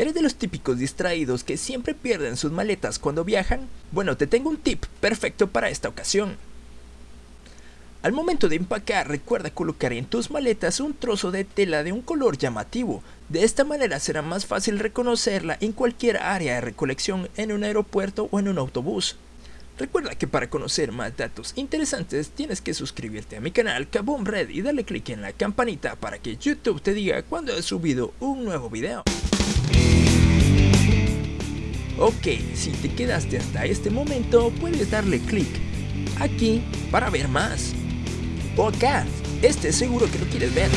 ¿Eres de los típicos distraídos que siempre pierden sus maletas cuando viajan? Bueno, te tengo un tip perfecto para esta ocasión. Al momento de empacar, recuerda colocar en tus maletas un trozo de tela de un color llamativo. De esta manera será más fácil reconocerla en cualquier área de recolección en un aeropuerto o en un autobús. Recuerda que para conocer más datos interesantes tienes que suscribirte a mi canal Kaboom Red y darle clic en la campanita para que YouTube te diga cuando he subido un nuevo video. Ok, si te quedaste hasta este momento puedes darle clic aquí para ver más. O acá, este seguro que lo quieres ver.